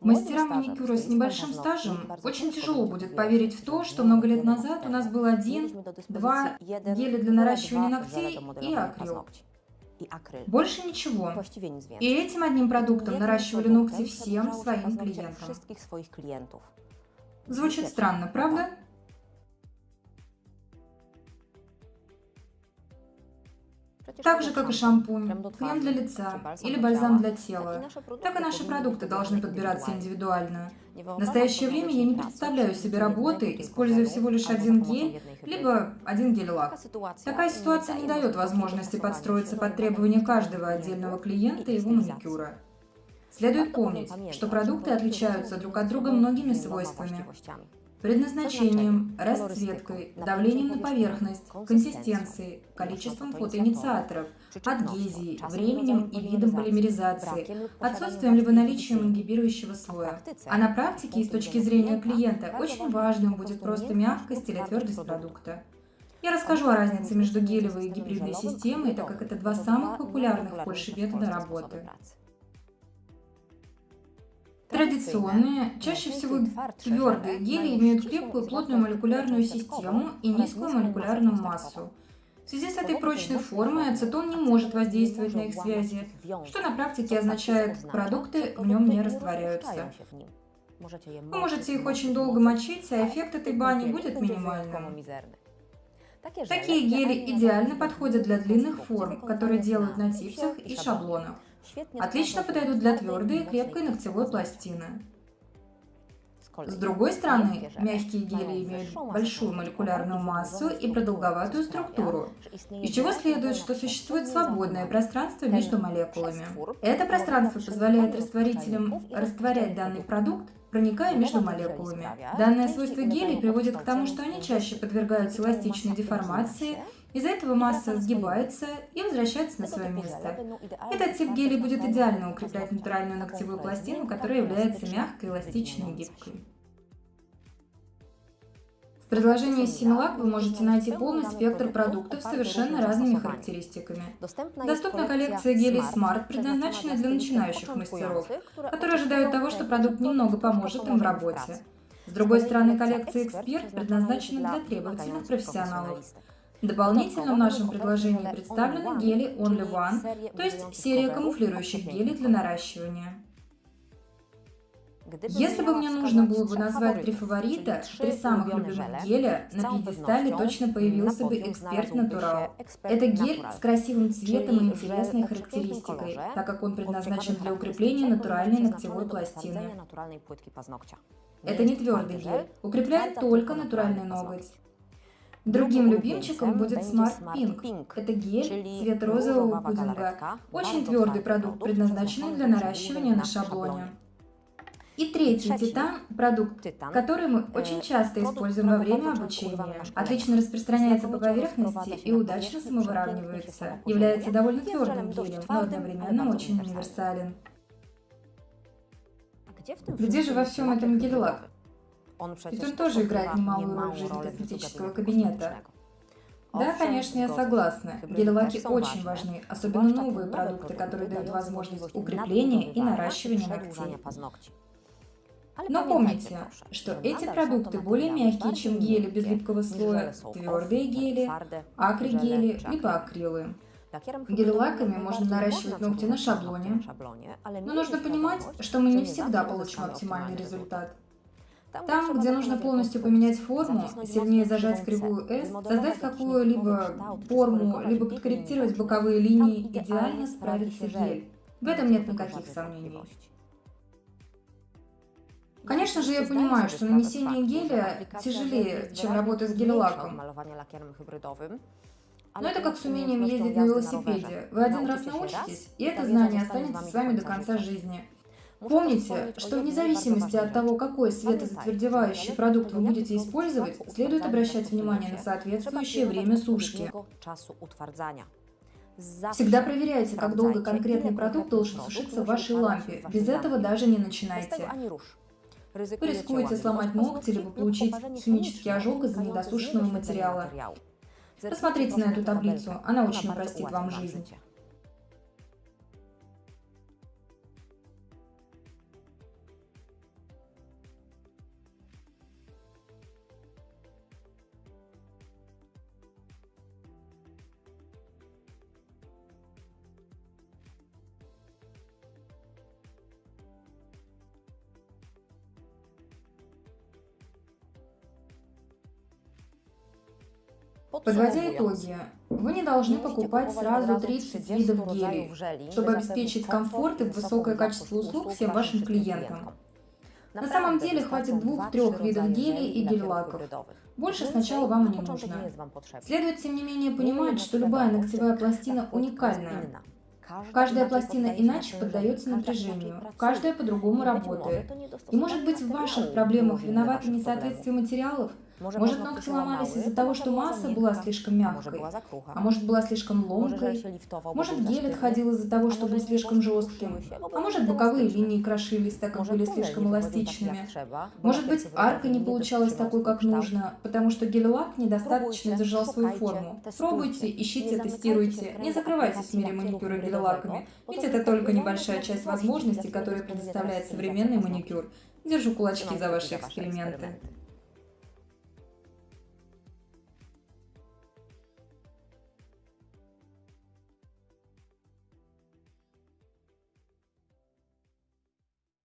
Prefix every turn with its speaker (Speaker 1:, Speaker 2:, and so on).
Speaker 1: Мастерам маникюра с небольшим стажем очень тяжело будет поверить в то, что много лет назад у нас был один, два геля для наращивания ногтей и акрил. Больше ничего. И этим одним продуктом наращивали ногти всем своим клиентам. Звучит странно, правда? Так же, как и шампунь, крем для лица или бальзам для тела, так и наши продукты должны подбираться индивидуально. В настоящее время я не представляю себе работы, используя всего лишь один гель, либо один гель-лак. Такая ситуация не дает возможности подстроиться под требования каждого отдельного клиента и его маникюра. Следует помнить, что продукты отличаются друг от друга многими свойствами предназначением, расцветкой, давлением на поверхность, консистенцией, количеством фотоинициаторов, адгезией, временем и видом полимеризации, отсутствием либо наличием ингибирующего слоя. А на практике и с точки зрения клиента очень важным будет просто мягкость или твердость продукта. Я расскажу о разнице между гелевой и гибридной системой, так как это два самых популярных в Польше метода работы. Традиционные, чаще всего твердые гели имеют крепкую плотную молекулярную систему и низкую молекулярную массу. В связи с этой прочной формой ацетон не может воздействовать на их связи, что на практике означает, продукты в нем не растворяются. Вы можете их очень долго мочить, а эффект этой бани будет минимальным. Такие гели идеально подходят для длинных форм, которые делают на типсах и шаблонах. Отлично подойдут для твердой и крепкой ногтевой пластины. С другой стороны, мягкие гели имеют большую молекулярную массу и продолговатую структуру, из чего следует, что существует свободное пространство между молекулами. Это пространство позволяет растворителям растворять данный продукт, проникая между молекулами. Данное свойство гелей приводит к тому, что они чаще подвергаются эластичной деформации из-за этого масса сгибается и возвращается на свое место. Этот тип гелей будет идеально укреплять натуральную ногтевую пластину, которая является мягкой, эластичной и гибкой. В предложении Similac вы можете найти полный спектр продуктов с совершенно разными характеристиками. Доступна коллекция гелей Smart, предназначенная для начинающих мастеров, которые ожидают того, что продукт немного поможет им в работе. С другой стороны, коллекция Expert предназначена для требовательных профессионалов, Дополнительно в нашем предложении представлены гели Only One, то есть серия камуфлирующих гелей для наращивания. Если бы мне нужно было бы назвать три фаворита, три самых любимых геля, на пьедестале точно появился бы Эксперт Натурал. Это гель с красивым цветом и интересной характеристикой, так как он предназначен для укрепления натуральной ногтевой пластины. Это не твердый гель, укрепляет только натуральный ноготь. Другим любимчиком будет Smart Pink. Это гель цвет розового пудинга. Очень твердый продукт, предназначенный для наращивания на шаблоне. И третий титан – продукт, который мы очень часто используем во время обучения. Отлично распространяется по поверхности и удачно самовыравнивается. Является довольно твердым гелем, но одновременно очень универсален. Где же во всем этом гель-лак? Ведь он тоже играет немалую роль в жизни косметического кабинета. Да, конечно, я согласна. Гель-лаки очень важны, особенно новые продукты, которые дают возможность укрепления и наращивания ногтей. Но помните, что эти продукты более мягкие, чем гели без липкого слоя, твердые гели, акригели, либо акрилы. Гель-лаками можно наращивать ногти на шаблоне, но нужно понимать, что мы не всегда получим оптимальный результат. Там, где нужно полностью поменять форму, сильнее зажать кривую S, создать какую-либо форму, либо подкорректировать боковые линии, идеально справится гель. В этом нет никаких сомнений. Конечно же, я понимаю, что нанесение геля тяжелее, чем работа с гель-лаком. Но это как с умением ездить на велосипеде. Вы один раз научитесь, и это знание останется с вами до конца жизни. Помните, что вне зависимости от того, какой светозатвердевающий продукт вы будете использовать, следует обращать внимание на соответствующее время сушки. Всегда проверяйте, как долго конкретный продукт должен сушиться в вашей лампе. Без этого даже не начинайте. Вы рискуете сломать ногти, либо получить химический ожог из-за недосушенного материала. Посмотрите на эту таблицу, она очень упростит вам жизнь. Подводя итоги, вы не должны покупать сразу 30 видов гелей, чтобы обеспечить комфорт и высокое качество услуг всем вашим клиентам. На самом деле хватит двух-трех видов гелей и гель-лаков. Больше сначала вам не нужно. Следует, тем не менее, понимать, что любая ногтевая пластина уникальная. Каждая пластина иначе поддается напряжению, каждая по-другому работает. И может быть в ваших проблемах виноваты несоответствие материалов – может, может ногти ломались из-за того, что масса была слишком мягкой, а может была слишком ломкой, может гель отходил из-за того, что был слишком жестким, а может боковые линии крошились, так как были слишком эластичными. Может быть арка не получалась такой, как нужно, потому что гель-лак недостаточно держал свою форму. Пробуйте, ищите, тестируйте, не закрывайтесь в мире маникюра гель-лаками, ведь это только небольшая часть возможностей, которые предоставляет современный маникюр. Держу кулачки за ваши эксперименты.